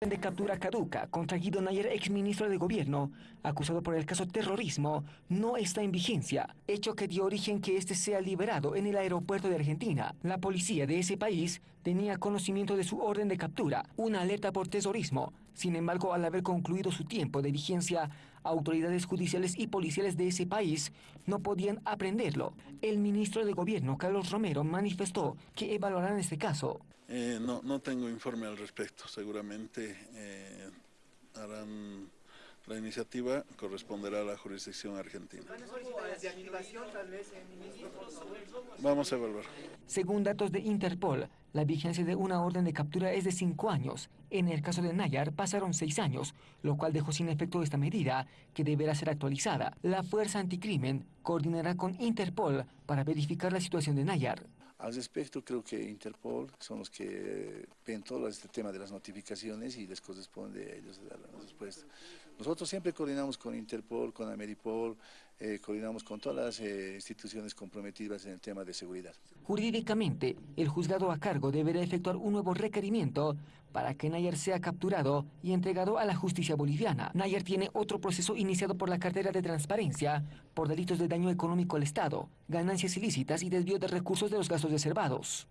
de captura caduca contra Guido Nayer, exministro de gobierno, acusado por el caso terrorismo, no está en vigencia, hecho que dio origen que este sea liberado en el aeropuerto de Argentina. La policía de ese país tenía conocimiento de su orden de captura, una alerta por terrorismo. Sin embargo, al haber concluido su tiempo de vigencia, autoridades judiciales y policiales de ese país no podían aprenderlo. El ministro de gobierno, Carlos Romero, manifestó que evaluarán este caso. Eh, no, no tengo informe al respecto, seguramente eh, harán la iniciativa, corresponderá a la jurisdicción argentina. Vamos a evaluar. Según datos de Interpol, la vigencia de una orden de captura es de cinco años. En el caso de Nayar pasaron seis años, lo cual dejó sin efecto esta medida, que deberá ser actualizada. La Fuerza Anticrimen coordinará con Interpol para verificar la situación de Nayar. Al respecto, creo que Interpol son los que ven todo este tema de las notificaciones y les corresponde a ellos dar la respuesta. Nosotros siempre coordinamos con Interpol, con Ameripol, eh, coordinamos con todas las eh, instituciones comprometidas en el tema de seguridad. Jurídicamente, el juzgado a cargo deberá efectuar un nuevo requerimiento para que Nayar sea capturado y entregado a la justicia boliviana. Nayar tiene otro proceso iniciado por la cartera de transparencia por delitos de daño económico al Estado, ganancias ilícitas y desvío de recursos de los gastos reservados.